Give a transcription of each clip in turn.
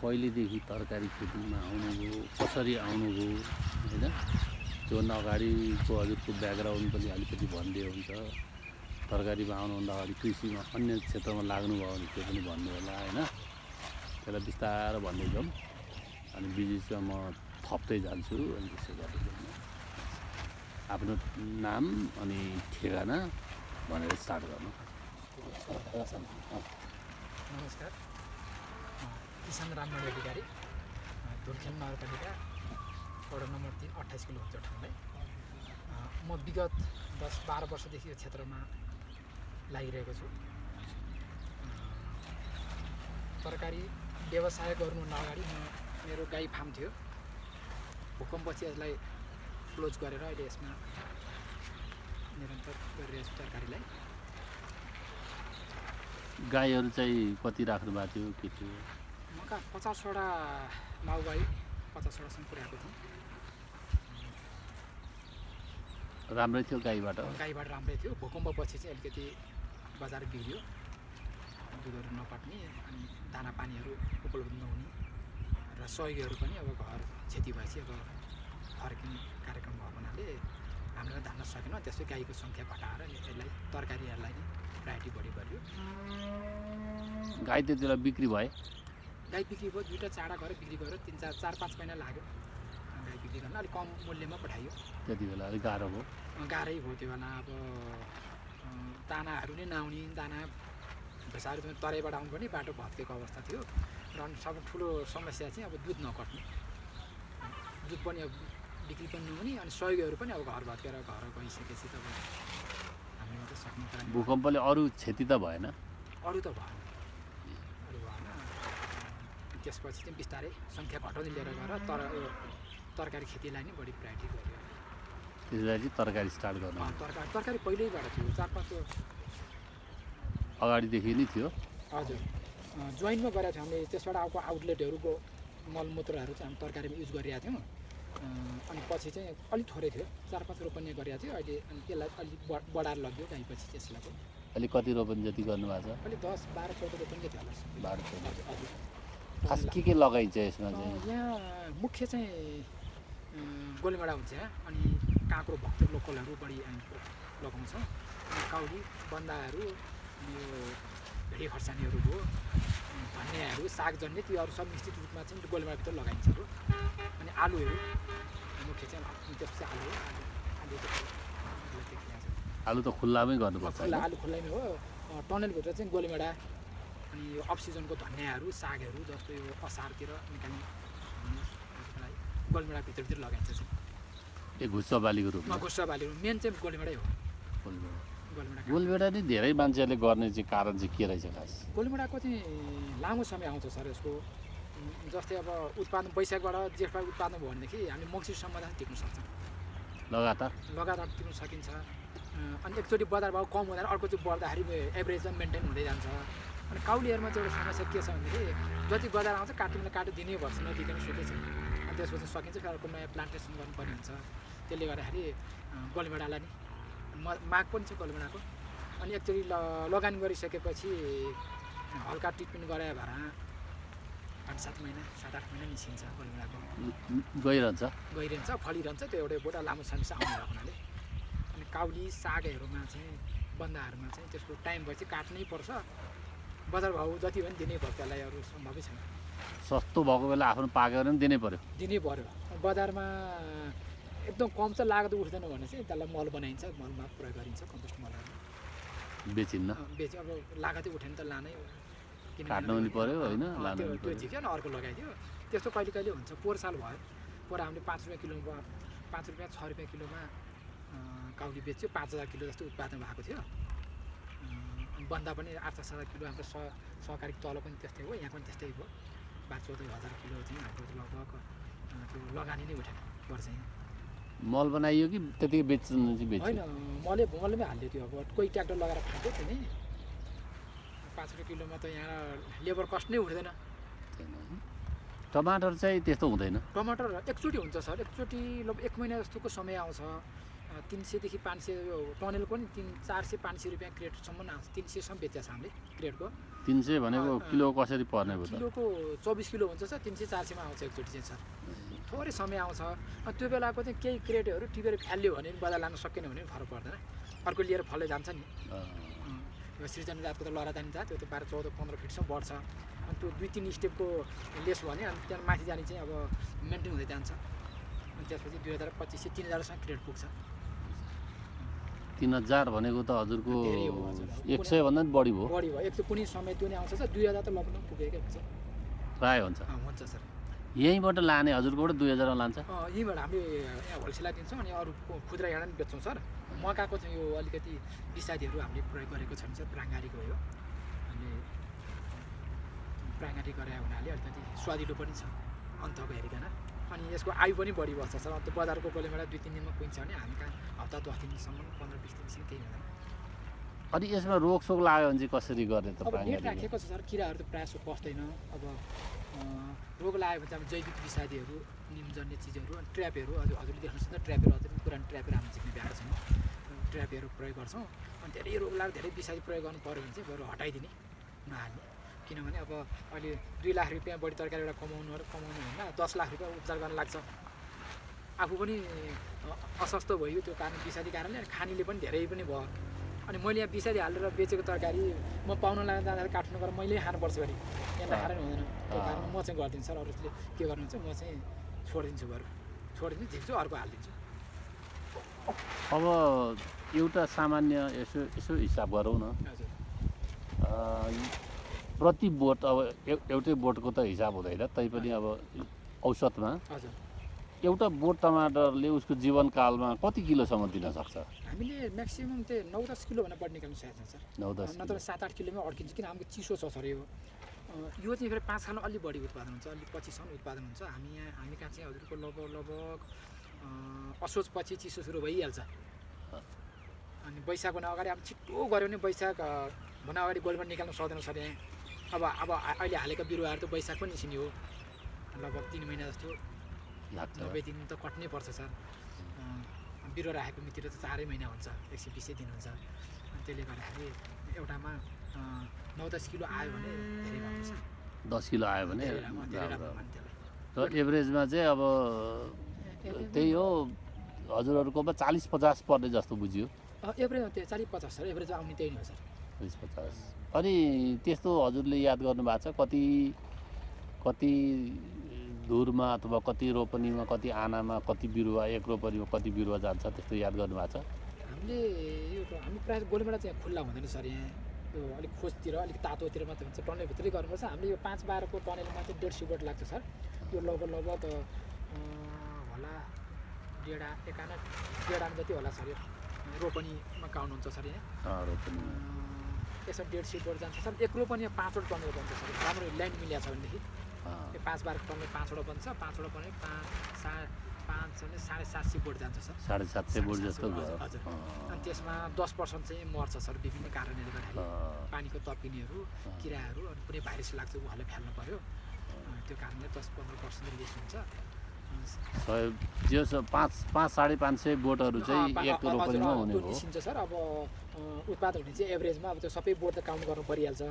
कहिलेदेखि तरकारी खेतीमा आउनुभयो कसरी आउनुभयो होइन? त्योभन्दा अगाडिको हजुरको ब्याकग्राउन्ड पनि अलिकति भनिदियो हुन्छ। तरकारीमा आउनुभन्दा अगाडि कृषिमा अन्य क्षेत्रमा लाग्नुभयो भने त्यो पनि भन्नु होला होइन? त्यसलाई बिस्तारो भन्दै जाउँ। अनि बिचमा म थप्दै जान्छु अनि त्यसो गर्दै जाउँ। आफ्नो नाम अनि ठेगाना भनेर स्टार्ट गर्नु। नमस्कार। किसान राममणि अधिकारी धुर्खेल नगरपालिका वडा नम्बर तिन अट्ठाइस किलो हुन्छ ठाउँलाई म विगत दस बाह्र वर्षदेखि यो क्षेत्रमा लागिरहेको छु। तरकारी व्यवसाय गर्नु अगाडि म मेरो गाई फार्म थियो। भूकम्पपछि यसलाई क्लोज गरेर अहिले यसमा निरन्तर गरिरहेको छु तरकारीलाई। गाईहरू चाहिँ कति राख्नु भएको थियो के थियो? कहाँ पचासवटा माउबाई पचासवटासम्म पुर्याएको थिएँ राम्रै थियो गाईबाट? गाईबाट राम्रै थियो। भूकम्पपछि चाहिँ अलिकति बजार बिग्रियो। दुधहरू नपाट्ने अनि दाना पानीहरू उपलब्ध नहुने र सहयोगीहरू पनि अब घर क्षति भएपछि अब फर्किने कार्यक्रम भएको हुनाले हामीले धान्न सकेनौँ। त्यसै गाईको सङ्ख्या घटाएर यसलाई तरकारीहरूलाई नै प्रायोरिटी बढी गरियो गाई त्यति बेला बिक्री भए? गाई बिक्री भयो दुइटा चाडा गऱ्यो बिक्री गऱ्यो तिन चार चार पाँच महिना लाग्यो। गाई बिक्री गर्न अलिक कम मूल्यमा पठाइयो। त्यति बेला अलिक गाह्रो भयो। गाह्रै भयो त्यो बेला अब दानाहरू नै नआउने दाना भैँसाहरू पनि तराईबाट आउनु पनि बाटो भत्केको अवस्था थियो। र सबै ठुलो समस्या चाहिँ अब दुध नकट्ने। दुध पनि अब बिक्री पनि नहुने अनि सहयोगीहरू पनि अब घर भत्केर घर गइसकेपछि त अब हामीले मात्रै सक्ने भूकम्पले अरू क्षति त भएन। अरू त भएन। त्यसपछि चाहिँ बिस्तारै सङ्ख्या घटाउँदै लिएर गएर तर यो तरकारी खेतीलाई नै बढी प्रायोरिटी गर्यो। त्यसलाई चाहिँ तरकारी स्टार्ट गर्नु तरकारी तरकारी पहिल्यैबाट थियो चार पाँच अगाडिदेखि नै थियो। हजुर। जोइन्टमा गरेको थियौँ हामीले त्यसबाट आएको आउटलेटहरूको मलमूत्रहरू चाहिँ हामी तरकारीमा युज गरिरहेको थियौँ। अनि पछि चाहिँ अलिक थोरै थियो चार पाँच रोपनी गरिरहेको थियो। अहिले अनि त्यसलाई अलिक बढ बढाएर लग्यो गाईपछि त्यसलाई अहिले कति रोपनी जति गर्नुभएको छ? अलिक दस बाह्र चौध रोपनी थियो। होला बाह्र चौध। हजुर। खास के के लगाइन्छ यसमा चाहिँ यहाँ मुख्य चाहिँ गोलीमाडा हुन्छ यहाँ अनि काँक्रो भक्तुर लोकलहरू बढी लगाउँछौँ काउली बन्दाहरू यो भेडी खर्सानीहरू भयो धनियाँहरू सागजन्य त्योहरू सब निश्चित रूपमा चाहिँ गोलीमाडाभित्र लगाइन्छ हो अनि आलुहरू मुख्य चाहिँ त्यसपछि आलु हो आलु आलु त खुल्लामै गर्नुपर्छ? आलु खुल्लामै हो टनलभित्र चाहिँ गोलीमाडा अनि यो अफ सिजनको धनियाँहरू सागहरू जस्तो यो असारतिर निकाल्ने लागि गोलीमाडा भित्रभित्र लगाइन्छ चाहिँ। घुच्चा बालीको रूपमा? गुस्सा बालीहरू मेन चाहिँ गोलीमाडै हो। गोलीमाडा। नै धेरै मान्छेहरूले गर्ने चाहिँ कारण चाहिँ के रहेछ खास? गोलीमाडाको चाहिँ लामो समय आउँछ सर यसको। जस्तै अब उत्पादन वैशाखबाट जेठबाट उत्पादन भयो भनेदेखि हामी मङ्सिरसम्म टिक्न सक्छौँ। लगातार? लगातार टिप्न सकिन्छ। अनि एकचोटि बजार भाउ कम हुँदैन अर्को चाहिँ बढ्दाखेरि एभरेज मेन्टेन हुँदै जान्छ। अनि काउलीहरूमा चाहिँ एउटा समस्या के छ भनेदेखि जति बजार आउँछ काट्नु काटो दिनैपर्छ नदिकन सुकै छ अनि त्यसपछि सकिन्छ फेरि अर्को नयाँ प्लान्टेसन गर्नुपर्ने हुन्छ। त्यसले गर्दाखेरि अँ, गोलभेडालाई नि म माग पनि छ गोलभेडाको अनि एकचोटि ल लगानी गरिसकेपछि हल्का ट्रिटमेन्ट गरायो भएर पाँच सात महिना सात आठ महिना निस्किन्छ गोलभेडाको गइरहन्छ? गइरहन्छ फलिरहन्छ त्यो एउटा एउटा लामो समस्या आउने भएको हुनाले। अनि काउली सागहरूमा चाहिँ बन्दाहरूमा चाहिँ त्यसको टाइम भएपछि काट्नै पर्छ। बजार भाउ जति पनि दिनै पर्छ त्यसलाई अरू सम्भवै छैन। सस्तो भएको बेला आफ्नो पाकेर पनि दिनै पर्यो। दिनै पर्यो। बजारमा एकदम कम चाहिँ लागत उठ्दैन भने चाहिँ त्यसलाई मल बनाइन्छ मलमा प्रयोग गरिन्छ कम्पोस्ट मलहरू। बेचिन्न। बेच अब लागतै उठेन त लानै काट्नु पनि पर्यो होइन? त्यो झिक्यो नि अर्को लगाइदियो। त्यस्तो कहिले कहिले हुन्छ पोहोर साल भयो। पोहोर हामीले पाँच रुपियाँ किलोमा पाँच रुपियाँ छ रुपियाँ किलोमा काउली बेच्यो। पाँच हजार किलो जस्तो उत्पादन भएको थियो। बन्दा पनि आठ दस हजार किलो हाम्रो सह सहकारी तल पनि त्यस्तै हो यहाँ पनि त्यस्तै भयो बाह्र चौध हजार किलो चाहिँ हाम्रो लगभग त्यो लगानी नै उठेन वर्ष चाहिँ मल बनाइयो कि त्यतिकै बेच्नु चाहिँ होइन मले मलमै हाल्यो त्यो अब कोही ट्र्याक्टर लगाएर फाल्थ्यो त्यो नि। पाँच रुपियाँ किलोमा त यहाँ लेबर कस्ट नै उठ्दैन। टमाटर चाहिँ त्यस्तो हुँदैन। टमाटर एकचोटि हुन्छ सर एकचोटि लगभग एक महिना जस्तोको समय आउँछ। तिन सयदेखि पाँच सय यो टनेलको नि तिन चार सय पाँच सय रुपियाँ क्रेटसम्म आउँछ। तिन सयसम्म बेचेको छ हामीले क्रेटको। तिन सय भनेको। किलो कसरी पर्ने किलोको चौबिस किलो हुन्छ सर तिन सय चार सयमा आउँछ एकचोटि चाहिँ सर। थोरै समय आउँछ। अनि त्यो बेलाको चाहिँ केही क्रेटहरू टिपेर फ्याल्यो भने पनि बजार लान सकेन भने पनि फरक पर्दैन। अर्को लिएर फल्दै जान्छ नि। यो सृजना जातको त लडादानी जात त्यो त बाह्र चौध पन्ध्र फिटसम्म बढ्छ। अनि त्यो दुई तिन स्टेपको लेस भने अनि त्यहाँ माथि जाने चाहिँ अब मेन्टेन हुँदै जान्छ। अनि त्यसपछि दुई हजार पच्चिस सय तिन हजारसम्म क्रेट पुग्छ। तिन हजार भनेको त हजुरको। एक सयभन्दा पनि बढी भयो। बढी भयो। एक त कुनै समय त्यो नै आउँछ सर। दुई हजार त लगभग पुगेकै हुन्छ। प्रायः हुन्छ। हुन्छ सर। यहीँबाट लाने हजुरकोबाट दुई हजारमा लान्छ। यहीँबाट हामीले यहाँ होलसेललाई दिन्छौँ अनि अरू खुद्रा हिँडा पनि बेच्छौँ सर। मकाको चाहिँ यो अलिकति बिसादीहरू हामीले प्रयोग गरेको छैन सर प्राङ्गारीको हो हामीले प्राङ्गारी गरे हुनाले अलिकति स्वादिलो पनि छ। अन्तको हेरिकन। अनि यसको आयु पनि बढी बस्छ सर। अन्त बजारको गोलेमेला दुई तिन दिनमा कुहिन्छ भने हामी कहाँ हप्ता दस दिनसम्म पन्ध्र बिस दिनसम्म केही हुँदैन। अनि यसमा रोगसोग लाग्यो भने चाहिँ कसरी गर्ने त अब नेट? राखेको छ सर। किराहरू त प्रायः जस्तो पस्दैन। अब रोग लाग्यो भने चाहिँ अब जैविक विषादीहरू निमजन्य चिजहरू अनि ट्र्यापहरू हजुर हजुरले देख्नुहोस् न ट्र्यापहरू अझै पनि पुरानो ट्र्यापहरू हामी झिक्ने भ्याएको छैन ट्र्यापहरू प्रयोग गर्छौँ। अनि धेरै रोग लाग्यो धेरै विषादी प्रयोग गर्नु पऱ्यो भने चाहिँ बरु हटाइदिने नहाल्ने। किनभने अब अहिले दुई लाख रुपियाँ बढी तरकारी एउटा कमाउनु कमाउनु भन्दा दस लाख रुपियाँ उपचार गर्न लाग्छ। आफू पनि अस्वस्थ भयो त्यो कारण विषादी कारणले अनि खानेले पनि धेरै पनि भयो। अनि मैले यहाँ विषादी हालेर बेचेको तरकारी म पाउन लाग्दा जाँदाखेरि काठमाडौँ गएर मैले खानुपर्छ घरि यहाँ नखाएर नि हुँदैन। त्यही कारण म चाहिँ गरिदिन्छु सर अरूले के गर्नुहुन्छ म चाहिँ छोडिदिन्छु बरु छोडिदिन्छु झिक्छु अर्को हालिदिन्छु। अब एउटा सामान्य यसो यसो हिसाब गरौँ न। हजुर। प्रति बोट अब एउ- एउटै बोटको त हिसाब हुँदैन तैपनि अब औसतमा। हजुर। एउटा बोट टमाटरले उसको जीवनकालमा कति किलोसम्म दिन सक्छ? हामीले म्याक्सिमम् चाहिँ नौ दस किलो भन्दा बढी निकाल्नु सकेको छ सर नौ दस नत्र सात आठ किलोमै अड्किन्छ किन हाम्रो चिसो छ सर यो। यो चाहिँ फेरि पाँच सालमा अलिक बढी उत्पादन हुन्छ अलिक पछिसम्म उत्पादन हुन्छ। हामी यहाँ हामी कहाँ चाहिँ हजुरको लगभग लगभग असोज पछि चिसो सुरु भइहाल्छ। अनि वैशाखभन्दा अगाडि अब छिट्टो गऱ्यो भने वैशाख अँ, भन्दा अगाडि गोलबाट निकाल्नु सक्दैन सर यहाँ। अब अब अहिले हालेको बिरुवाहरू त वैशाख पनि निस्किने हो। लगभग तिन महिना जस्तो। नब्बे दिन त कट्नै पर्छ सर। बिरुवा राखेको मिति त चारै महिना हुन्छ। एक सय बिसै दिन हुन्छ। त्यसले गर्दाखेरि एउटामा नौ दस किलो आयो भने धेरै राम्रो छ। दस किलो आयो भने र एभरेजमा चाहिँ अब त्यही हो। हजुरहरूकोमा चालिस पचास पर्ने जस्तो बुझियो। एभरेज त्यो चालिस पचास सर एभरेज आउने त्यही नै हो सर। चालिस पचास। अनि त्यस्तो हजुरले याद गर्नुभएको छ कति कति धुरमा अथवा कति रोपनीमा कति आनामा कति बिरुवा एक रोपनीमा कति बिरुवा जान्छ त्यस्तो याद गर्नुभएको छ? हामीले यो हामी प्रायः गोलमेडा चाहिँ खुल्ला हुँदैन सर यहाँ। यो अलिक खोजतिर अलिक तातोतिर मात्रै हुन्छ। टनलभित्रै गर्नुपर्छ। हामीले यो पाँच बाह्रको टनलमा चाहिँ डेढ सय बोट लाग्छ सर। यो लगभग लगभग होला डेढा एकाना डेढामा जति होला सर यो रोपनीमा काउन्ट हुन्छ सर यहाँ। अँ, यसमा डेढ सय बोट जान्छ। सर एक रोपनीमा पाँचवटा टनल बन्छ सर राम्रो ल्यान्ड मिलेको छ भनेदेखि। यो पाँच बाह्रको टनल पाँचवटा बन्छ। पाँचवटा पनि पाँच सा पाँच भने साढे सात सय बोट जान्छ सर। साढे सात सय बोट जस्तो हजुर, अनि त्यसमा दस पर्सेन्ट चाहिँ मर्छ सर विभिन्न कारणले गर्दाखेरि। पानीको तपिनेहरू किराहरू अनि कुनै भाइरस लाग्छ उहाँलाई फ्याल्नु पऱ्यो त्यो कारणले दस पन्ध्र पर्सेन्ट रिलिज हुन्छ। सय जे पाँच पाँच साढे पाँच सय बोटहरू चाहिँ एक रोपनीमा हुने हो। सर अब अँ, उत्पादन हुने चाहिँ एभरेजमा अब त्यो सबै बोट त काउन्ट गर्नु परिहाल्छ।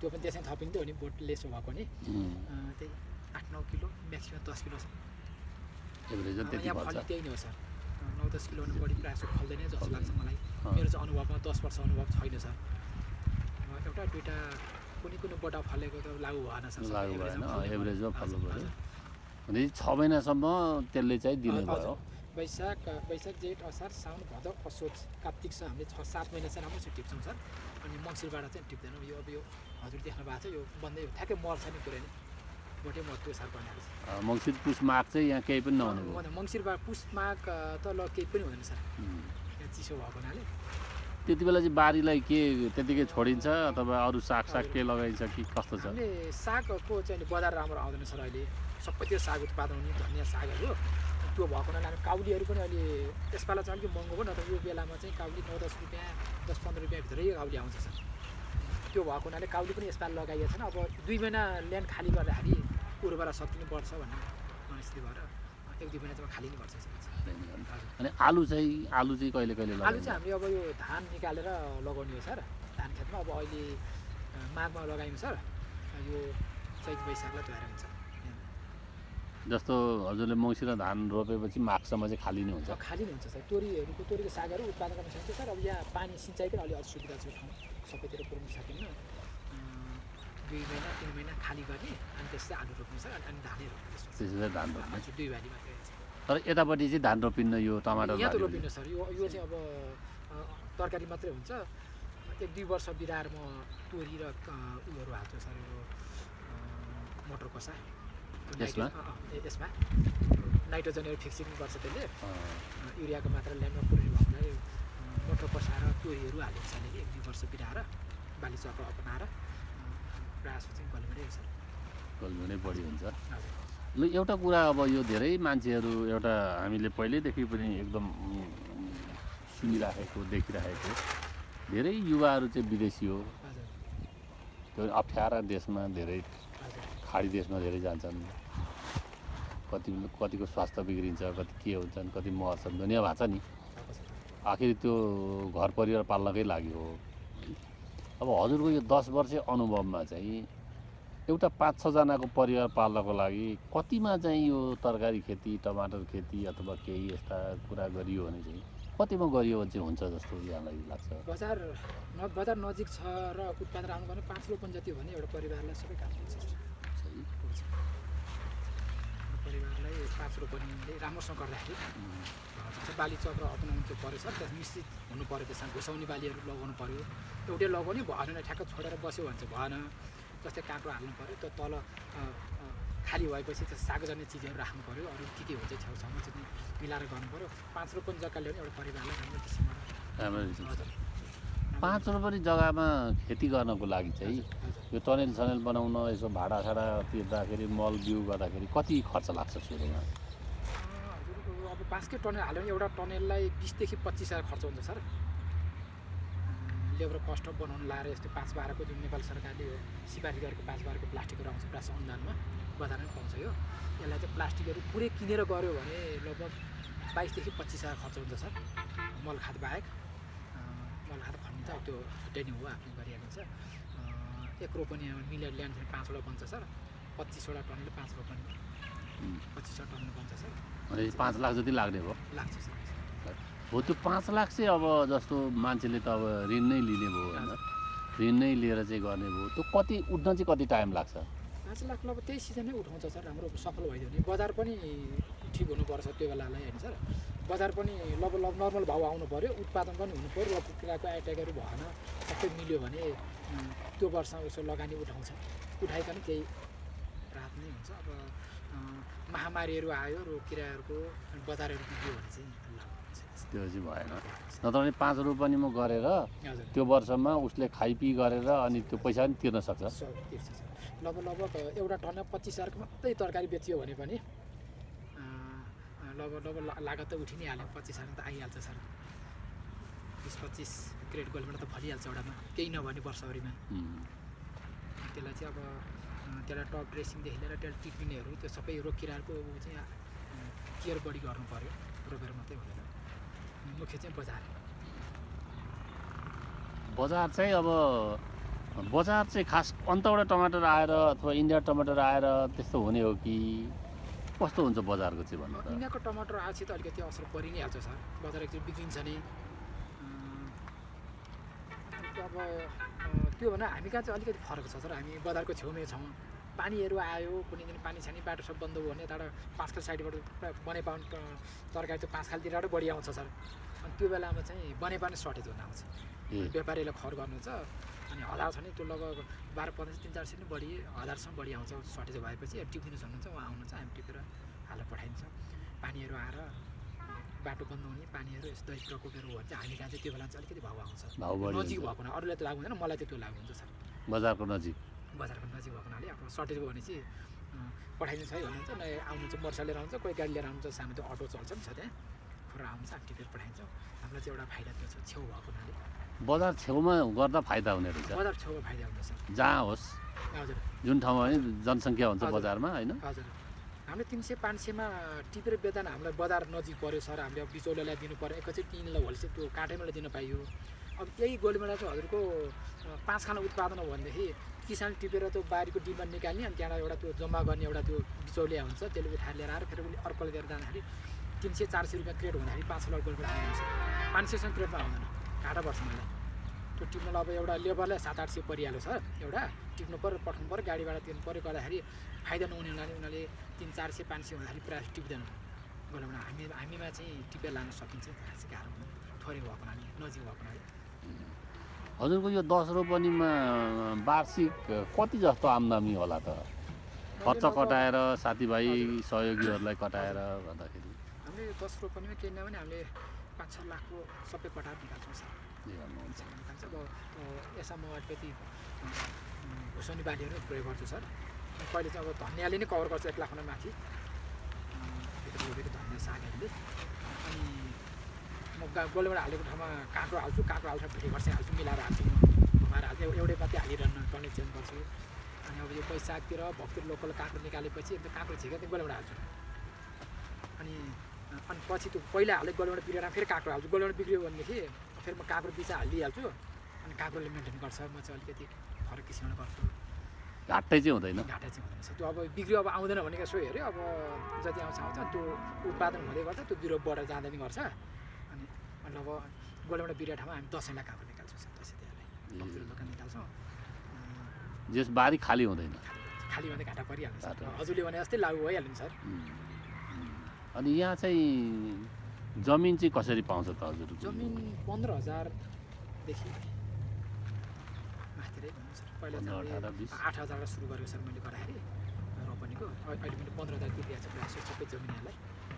त्यो पनि त्यसै थपिन्थ्यो भने बोट लेस भएको नि। त्यही आठ नौ किलो म्याक्सिमम् दस किलो छ। त्यही नै हो सर। नौ दस किलोभन्दा बढी प्रायः जस्तो फल्दैन। जस्तो लाग्छ मलाई। मेरो चाहिँ अनुभवमा दस वर्ष अनुभव छैन सर। एउटा दुइटा कुनै कुनै बोटा फलेको त लागु भएन सर एभरेजमा फल्ने पऱ्यो। भनेपछि छ महिनासम्म त्यसले चाहिँ दिने। भयो। वैशाख वैशाख जेठ असार साउन भदौ असोज कार्तिक छ हामीले छ सात महिना चाहिँ राम्रोसित टिप्छौँ सर। अनि मङ्सिरबाट चाहिँ टिप्दैनौँ। यो अब यो हजुर देख्नु भएको छ यो बन्दै ठ्याक्कै मर्छ नि पुरै नै। भोटे मर्यो सार बनाएको छ। मङ्सिर पुस माघ चाहिँ यहाँ केही पनि नहुने मङ्सिरबाट पुस माघ त ल केही पनि हुँदैन सर। यहाँ चिसो भएको हुनाले। त्यति बेला चाहिँ बारीलाई के त्यतिकै छोडिन्छ अथवा अरू सागसाग के लगाइन्छ कि कस्तो छ? सागको चाहिँ बजार राम्रो आउँदैन सर अहिले। सबैतिर साग उत्पादन हुने धनियाँ सागहरू। त्यो भएको हुनाले हामी काउलीहरू पनि अहिले यसपालि चाहिँ अलिक महँगो भयो नत्र यो बेलामा चाहिँ काउली नौ दस रुपियाँ दस पन्ध्र रुपियाँ भित्रै काउली आउँछ सर। त्यो भएको हुनाले काउली पनि यसपालि लगाइएको छैन। अब दुई महिना ल्यान्ड खाली गर्दाखेरि उर्वरा बढ्छ भन्ने स्थिति भएर एक दुई महिनासम्म खाली नै गर्छ अनि आलु चाहिँ आलु चाहिँ कहिले कहिले आलु चाहिँ हामीले अब यो धान निकालेर लगाउने हो सर धान खेतमा। अब अहिले माघमा लगायौँ सर यो चैत वैशाखलाई तयार हुन्छ। जस्तो हजुरले मौसिर धान रोपेपछि माघसम्म चाहिँ खाली नै हुन्छ। खाली नै हुन्छ सर। तोरीहरूको तोरीको सागहरू उत्पादन गर्न सकिन्छ सर। अब यहाँ पानी सिँचाइको अलि असुविधा छ ठाउँ सबैतिर पुऱ्याउन सकिन्न। दुई महिना तिन महिना खाली गर्ने अनि त्यसपछि आलु रोप्ने सर अनि धानै रोप्ने त्यसो धान रोप्ने। दुई बाली मात्रै तर यतापट्टि चाहिँ धान रोपिन्न यो टमाटर यहाँ त बारी रोपिनु सर। यो यो चाहिँ अब तरकारी मात्रै हुन्छ। एक दुई वर्ष बिराएर म तोरी र उयोहरू हाल्छु सर यो मटर कसा यसमा? यसमा? नाइट्रोजनहरू फिक्सिङ गर्छ त्यसले। युरियाको मात्रा ल्यान्डमा पुऱ्याउनु भन्दा मटर कसा र तोरीहरू हालेको छ अलिअलि एक दुई वर्ष बिराएर बाली चक्र अपनाएर अ, प्रयास चाहिँ सर। कल्मी नै बढी हुन्छ। ल एउटा कुरा अब यो धेरै मान्छेहरू एउटा हामीले पहिल्यैदेखि पनि एकदम सुनिराखेको देखिराखेको धेरै युवाहरू चाहिँ विदेशी हो। त्यो अप्ठ्यारा देशमा धेरै खाडी देशमा धेरै जान्छन्। कति कतिको स्वास्थ्य बिग्रिन्छ कति के हुन्छन् कति मर्छन् दुनियाँ भएको छ नि। आखिर त्यो घर परिवार पाल्नकै लागि हो। अब हजुरको यो दस वर्ष अनुभवमा चाहिँ एउटा पाँच छजनाको परिवार पाल्नको लागि कतिमा चाहिँ यो तरकारी खेती टमाटर खेती अथवा केही यस्ता कुरा गरियो भने चाहिँ कतिमा गरियो भने चाहिँ हुन्छ जस्तो यहाँलाई लाग्छ? बजार बजार नजिक छ र उत्पादन आउनु भने पाँच रोपन जति हो भने एउटा परिवारलाई सबै काम हुन्छ सर सही पुग्छ एउटा परिवारलाई पाँच रोपनीले राम्रोसँग गर्दाखेरि बाली चक्र अपनाउनु चाहिँ पऱ्यो सर त्यहाँ निश्चित हुनु पऱ्यो त्यसमा घुसाउने बालीहरू लगाउनु पऱ्यो। एउटै लगाउने भएन ठ्याक्क छोडेर बस्यो भने चाहिँ भएन। जस्तै काँक्रो हाल्नु पऱ्यो त्यो तल खाली भएपछि त्यो सागजन्य चिजहरू राख्नु पऱ्यो अरू के के हुन्छ छेउछाउमा चाहिँ मिलाएर गर्नु पऱ्यो। पाँच रोपन जग्गाले पनि एउटा परिवारलाई राम्रो किसिमबाट पाँच रुपियाँ जग्गामा खेती गर्नको लागि चाहिँ। यो टनेल सनेल बनाउन यसो भाडासाडा तिर्दाखेरि मल बिउ गर्दाखेरि कति खर्च लाग्छ सुरुमा? अब पाँचकै टनेल हाल्यो भने एउटा टनेललाई बिसदेखि पच्चिस हजार खर्च हुन्छ सर। लेबर कस्ट बनाउनु लाएर यस्तो पाँच बाह्रको जुन नेपाल सरकारले सिफारिस गरेको पाँच बाह्रको प्लास्टिकहरू आउँछ प्रायः अनुदानमा बजारमै पाउँछ यो। यसलाई चाहिँ प्लास्टिकहरू पुरै किनेर गऱ्यो भने लगभग बाइसदेखि पच्चिस हजार खर्च हुन्छ सर मल खाद बाहेक। मल खाद त त्यो छुट्टै नै हो आफूले गरिहालिन्छ अँ, एक रोपनी मिलेर ल्यान्ड चाहिँ पाँचवटा बन्छ सर। पच्चिसवटा टनले पाँच रोपनी पच्चिसवटा टन बन्छ सर। भने पाँच लाख जति लाग्ने भयो? लाग्छ सर। हो त्यो पाँच लाख चाहिँ अब जस्तो मान्छेले त अब ऋण नै लिने भयो होइन। ऋण नै लिएर चाहिँ गर्ने भयो। त्यो कति उठ्न चाहिँ कति टाइम लाग्छ? पाँच लाख अब त्यही सिजनमै उठाउँछ सर। राम्रो सफल भइदियो भने बजार पनि ठिक हुनुपर्छ त्यो बेलालाई होइन सर। बजार पनि लब लब नर्मल भाउ आउनु पऱ्यो उत्पादन पनि हुनु पऱ्यो र कुखुराको एट्याकहरू भएन सबै मिल्यो भने त्यो वर्ष उसो लगानी उठाउँछ। उठाइकन केही राहत नै हुन्छ। अब महामारीहरू आयो रोग किराहरूको बजारहरू बिग्रियो भने चाहिँ त्यो चाहिँ भएन। नत्र भने पाँच रुपियाँमा गरेर हजुर। त्यो वर्षमा उसले खाइपी गरेर अनि त्यो पैसा पनि तिर्न सक्छ। लगभग लगभग एउटा टनमा पच्चिस हजारको मात्रै तरकारी बेचियो भने पनि अँ, लगभग लगभग ला- लागत त उठि नै हाल्यो। पच्चिस हजार त आइहाल्छ सर। बिस पच्चिस क्रेडिट गोल्डबाट त फलिहाल्छ एउटामा। केही नभने वर्षभरिमा। त्यसलाई चाहिँ अब त्यसलाई टप ड्रेसिङदेखि लिएर त्यसलाई टिप्पिनेहरू त्यो सबै रोग किराहरूको चाहिँ केयर बढी गर्नु पऱ्यो रोपेर मात्रै हुँदैन मुख्य चाहिँ बजार। बजार चाहिँ अब बजार चाहिँ खास अन्तबाट टमाटर आएर अथवा इन्डिया टमाटर आएर त्यस्तो हुने हो कि? कस्तो हुन्छ बजारको चाहिँ भन्नु इन्डियाको टमाटर आएपछि त अलिकति असर परि नै हाल्छ सर। बजार एकचोटि बिग्रिन्छ नै। अब त्यो भने हामी कहाँ चाहिँ अलिकति फरक छ सर। हामी बजारको छेउमै छौँ। पानीहरू आयो कुनै दिन पानी छैन बाटो सब बन्द भयो भने यताबाट पाँच खाल साइडबाट बनेपाउनु तरकारी त्यो पाँच खालतिरबाट बढी आउँछ सर। अनि त्यो बेलामा चाहिँ बनेपाउने सर्टेज हुन आउँछ। व्यापारीलाई खर गर्नु छ अनि हजार छ नि त्यो लगभग बाह्र पन्ध्र तिन चार सय नै बढी हजारसम्म बढी आउँछ। सर्टेज भएपछि अब टिपिनु सक्नुहुन्छ उहाँ आउनुहुन्छ हामी टिपेर हालेर पठाइन्छ। पानीहरू आएर बाटो बन्द हुने पानीहरू यस्तो दैव प्रकोपहरू हो भने चाहिँ हामी चाहिँ त्यो बेला चाहिँ अलिकति भाउ आउँछ नजिक। भएको हुना अरूलाई त लागु हुँदैन मलाई चाहिँ त्यो लागु हुन्छ सर। बजारको नजिक। बजारको नजिक भएको हुनाले अब सर्टेज भयो भने चाहिँ अँ, पठाइदिन्छ है भन्नुहुन्छ न आउनुहुन्छ मोटरसाइकल लिएर आउँछ कोही गाडी लिएर आउँछ सानो त्यो अटो चल्छ नि छ त्यहाँ खोर आउँछ हामी टिपेर पठाइन्छौँ। हामीलाई चाहिँ एउटा फाइदा त्यो छ छेउ भएको हुनाले। बजार छेउमा गर्दा फाइदा हुने रहेछ बजार छेउमा फाइदा सर जहाँ होस् हजुर जुन ठाउँमा जनसङ्ख्या हुन्छ। बजारमा होइन हजुर हामीले तिन सय पाँच सयमा टिपेर बेच्दा नि हामीलाई बजार नजिक पऱ्यो सर हामीले अब बिचौलियालाई दिनु पऱ्यो एकैचोटि तिनलाई होलसेल त्यो काटेमालाई दिन पाइयो अब यही गोलीमेला चाहिँ हजुरको पाँच खाना उत्पादन हो भनेदेखि किसान टिपेर त्यो बारीको डिमान्ड निकाल्ने अनि त्यहाँबाट एउटा त्यो जम्मा गर्ने एउटा त्यो बिचौलिया हुन्छ त्यसले उठाएर लिएर आएर फेरि उसले अर्कोले लिएर जाँदाखेरि तिन सय चार सय रुपियाँ क्रेट हुँदाखेरि पाँच सय गोलीबाट आउँछ पाँच सयसम्म क्रेटमा आउँदैन घाटा पर्छ मलाई त्यो टिप्नुलाई अब एउटा लेबरलाई सात आठ सय परिहाल्यो सर एउटा। टिप्नु पऱ्यो पठाउनु पऱ्यो गाडीबाट तिर्नु पऱ्यो गर्दाखेरि फाइदा नहुने हुनाले उनीहरूले तिन चार सय पाँच सय हुँदाखेरि प्रायः टिप्दैन। गोलाबाट हामी हामीमा चाहिँ टिपेर लान सकिन्छ खासै गाह्रो थोरै भएको हुनाले नजिक भएको हुनाले। हजुरको यो दस रोपनीमा वार्षिक कति जस्तो आम्दानी होला त? खर्च कटाएर साथीभाइ सहयोगीहरूलाई कटाएर भन्दाखेरि। हामीले दस रोपनीमा केही नभने हामीले पाँच छ लाखको सबै कटाएर निकाल्छौँ सर। निकाल्छ अब यसमा म अलिकति घुसनी बालीहरू प्रयोग गर्छु सर। कहिले चाहिँ अब धनियाँले नै कभर गर्छ एक लाखभन्दा माथि। भित्र रोपेको धनियाँ सागहरूले। अनि म गा- गोलेबाट हालेको ठाउँमा काँक्रो हाल्छु। काँक्रो हाल्छ भिडी खर्सानी हाल्छु मिलाएर हाल्छु। म घुमाएर हाल्छु। एउ- एउटै मात्रै हालिरहनु टर्निङ चेन्ज गर्छु। अनि अब यो कोही सागतिर भक्तिर लोकल काँक्रो निकालेपछि अन्त काँक्रो झिकेर गोलेबाट हाल्छु। अनि अनि पछि त्यो पहिला हालेको गोलेबाट बिग्रेर फेरि काँक्रो हाल्छु। गोलेबाट बिग्रियो भनेदेखि फेरि म काँक्रो बिचा हालिदिइहाल्छु। अनि काँक्रोले मेन्टेन गर्छ। म चाहिँ अलिकति फरक किसिमबाट गर्छु। घाटै चाहिँ हुँदैन। घाटा चाहिँ हुँदैन। त्यो अब बिग्रियो अब आउँदैन भनेको सो हेऱ्यो। अब जति आउँछ आउँछ। त्यो उत्पादन हुँदै गर्छ। त्यो बिरुवा बढेर जाँदै पनि गर्छ। अनि मतलब अब गोलेबाट बिरुवा ठाउँमा हामी दसैँलाई काँक्रो निकाल्छौँ। दसैँ तिहारलाई दोकान निकाल्छौँ। जस बारी खाली हुँदैन। खाली भन्दा घाटा परिहाल्छ। हजुरले भने जस्तै लागु भइहाल्यो नि सर। अनि यहाँ चाहिँ जमिन चाहिँ कसरी पाउँछ त हजुरको जमिन पन्ध्र हजारदेखि आठ हजारबाट सुरु गरेको सर मैले गर्दाखेरि रोपनीको अहिले मैले पन्ध्र हजार दिइरहेको छ प्रायः सबै जमिनहरूलाई।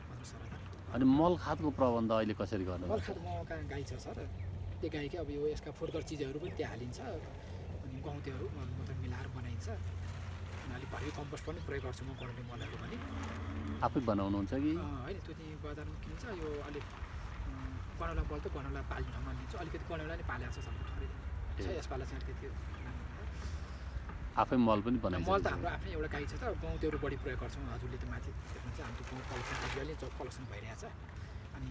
पन्ध्र सोह्र हजार। अनि मल खादको प्रबन्ध अहिले कसरी गर्नु बर्खात म कहाँ गाई छ सर। त्यो गाईकै अब यो यसका फुटकर चिजहरू पनि त्यहाँ हालिन्छ। अनि गहुँतेहरू मतलब मिलाएर बनाइन्छ। भरि कम्पोस्ट पनि प्रयोग गर्छु म गराउने मलहरू पनि आफै बनाउनुहुन्छ कि होइन त्यो चाहिँ बजारमा किन्छ यो अलिक अँ, गनौला बल त गनौला पाल्ने ठाउँमा लिन्छु अलिकति गनौला नै पालेको छ सबै थोरै छ। यसपालि चाहिँ राम्रो आफै मल पनि भयो। मल त हाम्रो। आफ्नै एउटा गाई छ त गहुँतेहरू बढी प्रयोग गर्छौँ हजुरले त माथि देख्नुहुन्छ हाम्रो गाउँ कलेक्सन जो कलेक्सन भइरहेछ अनि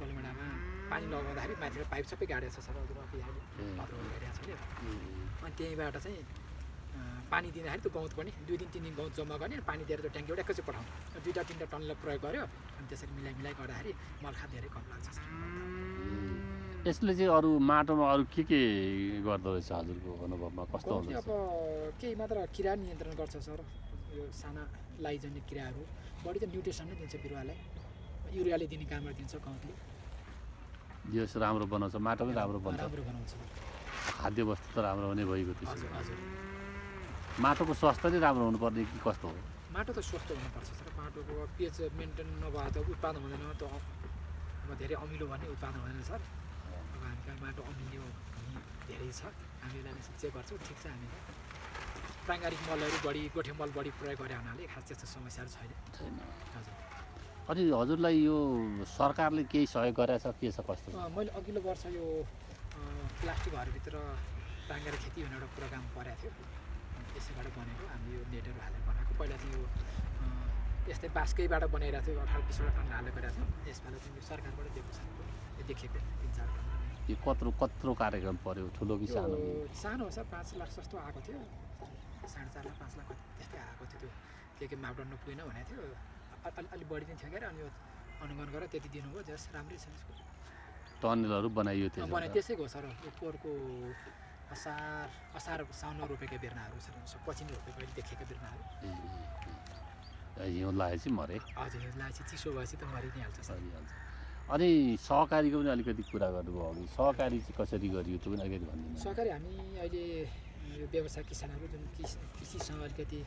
गलमेडामा पानी लगाउँदाखेरि माथिबाट पाइप सबै गाडेको छ सर हजुर अब यहाँ ए। भद्रो भइरहेको छ कि ए, अनि त्यहीँबाट चाहिँ पानी दिँदाखेरि त्यो गहुँत पनि दुई दिन तिन दिन गहुँत जम्मा गर्ने पानी दिएर त्यो ट्याङ्कीबाट एकैचोटि पठाउनु अनि दुईवटा तिनवटा टनले प्रयोग गर्यो। अनि त्यसरी मिलाइ मिलाइ गर्दाखेरि मलखा धेरै कम लाग्छ। यसले चाहिँ अरू माटोमा अरू के के गर्दो रहेछ हजुरको अनुभवमा? कस्तो हुँदो अब केही मात्र किरा नियन्त्रण गर्छ सर। यो साना लाइजन्य किराहरू। बढी त न्युट्रिसन नै दिन्छ बिरुवालाई। युरियाले दिने कामहरू दिन्छ गहुँतले। यस राम्रो बनाउँछ। माटो पनि राम्रो बनाउँछ। खाद्य वस्तु त राम्रो हुने भइगयो त्यसो हजुर हजुर। माटोको स्वास्थ्य नै राम्रो हुनुपर्ने कि कस्तो हो? माटो त स्वस्थ हुनुपर्छ सर माटोको पिएच मेन्टेन नभए त उत्पादन हुँदैन त अब धेरै अमिलो भन्ने उत्पादन हुँदैन सर। अब हामी कहाँ माटो अमिलो धेरै छ हामीले चेक गर्छौँ ठिक छ हामीले प्राङ्गारिक मलहरू बढी गोठे मल बढी प्रयोग गरे हुनाले खास त्यस्तो समस्याहरू छैन। छैन। हजुर। अनि हजुरलाई यो सरकारले केही सहयोग गरेछ के छ कस्तो? मैले अघिल्लो वर्ष यो प्लास्टिक घरभित्र टाङ्गेर खेती भन्ने एउटा प्रोग्राम परेको थियो अनि त्यसैबाट बनेको हामीले यो नेटहरू हालेर बनाएको। पहिला चाहिँ यो यस्तै बाँसकैबाट बनाइरहेको थियो अठार बिसवटा टन हालेर गरेको थियो। यसपालि चाहिँ यो सरकारबाट दिएको छ। यो देखेको तिन चार यो कत्रो कत्रो कार्यक्रम पर्यो? ठुलो कि सानो? सानो छ पाँच लाख जस्तो आएको थियो। साढे चार लाख पाँच लाख त्यस्तै आएको थियो त्यो। के के मापदण्ड पुगेन भनेको थियो। अलि अलिक बढी चाहिँ थियो क्या अनि यो अनुगमन गरेर त्यति दिनुभयो जस राम्रै छ यसको। टनलहरू बनाइयो अँ, त्यसो बनाए त। त्यसैको सर यो पोहोरको असार असार साउनमा रोपेका बिर्नाहरू सो पछि नै रोपेको अहिले देखेका बिर्नाहरू। हिउँ लागेपछि मरे हजुर यो लाएपछि चिसो भएपछि त मरि नै हाल्छ सर सरिहाल्छ अनि सहकारीको पनि अलिकति कुरा गर्नुभयो अघि सहकारी चाहिँ कसरी गरियो त्यो पनि अलिकति भनिदिनु सरकारी हामी अहिले यो व्यवसाय किसानहरू जुन कृषि कृषिसँग अलिकति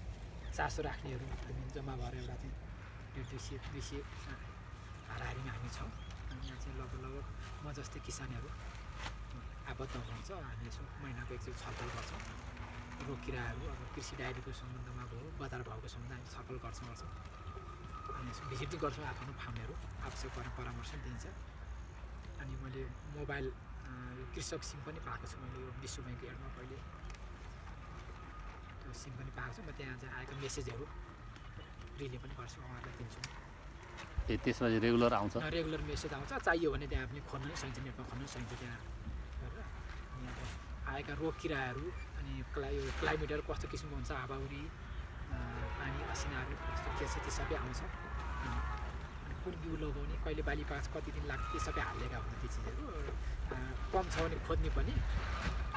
चासो राख्नेहरू हामी जम्मा भएर एउटा चाहिँ दुई सय अँ, हाराहारीमा हामी छौँ यहाँ चाहिँ लगभग लगभग म जस्तै किसानहरू आबद्ध हुनुहुन्छ हामी यसो महिनाको एकचोटि छलफल गर्छौँ। रोग किराहरू अब कृषि डायरीको सम्बन्धमा भयो बजार भाउको सम्बन्धमा हामी छलफल गर्छौँ गर्छौँ। अनि यसो भिजिट गर्छौँ आफ्नो फार्महरू आवश्यक पर्ने परामर्श दिन्छ। अनि मैले मोबाइल कृषक सिम पनि पाएको छु मैले यो विश्व ब्याङ्क एडमा पहिले। त्यो सिम पनि पाएको छु म त्यहाँ चाहिँ आएको मेसेजहरू रिले पनि गर्छु उहाँहरूलाई दिन्छु। ए त्यसमा रेगुलर आउँछ? रेगुलर मेसेज आउँछ चाहियो भने त्यहाँ पनि खोल्न सकिन्छ नेटमा खोल्न सकिन्छ त्यहाँ। आएका रोग किराहरू अनि क्ला यो क्लाइमेटहरू कस्तो किसिमको हुन्छ हावाहुरी पानी असिनाहरू कस्तो के छ त्यो सबै आउँछ। अनि कुन बिउ लगाउने कहिले बाली पाक्छ कति दिन लाग्छ त्यो सबै हालिएका हुन्छ त्यो चिजहरू। कम छ भने खोज्ने पनि।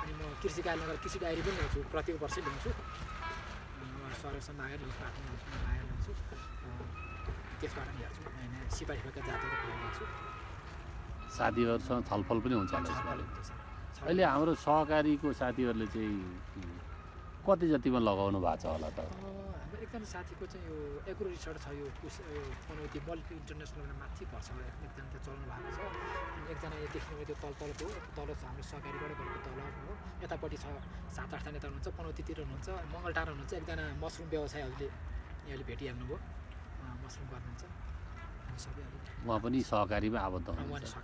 अनि म कृषि कार्यालयमा गएर कृषि डायरी पनि ल्याउँछु प्रत्येक वर्षै ल्याउँछु। सरसँग मागेर ल्याउँछु आफ्नो ल्याउँछु मागेर ल्याउँछु। त्यसबाट नि हेर्छु नयाँ नयाँ सिपाही भएका जातहरू ल्याउँछु साथीहरूसँग छलफल पनि हुन्छ अहिले हाम्रो सहकारीको साथीहरूले चाहिँ कति जतिमा लगाउनु भएको छ होला त? हाम्रो एकजना साथीको चाहिँ यो एग्रो रिसर्च छ यो पनौती मल्टी इन्टरनेसनल माथि पर्छ एक- एकजना त्यो चलाउनु भएको छ। अनि एकजना यो देख्नु त्यो तल तलको तल छ हाम्रो सहकारीबाट गरेको तल हो। यतापट्टि छ सात आठजना यता हुनुहुन्छ पनौतीतिर हुनुहुन्छ मङ्गलटार हुनुहुन्छ एकजना मसरुम व्यवसाय हजुरले यहाँले भेटिहाल्नुभयो मसरुम गर्नुहुन्छ। सबै उहाँ पनि सहकारीमा आबद्ध हुनुहुन्छ।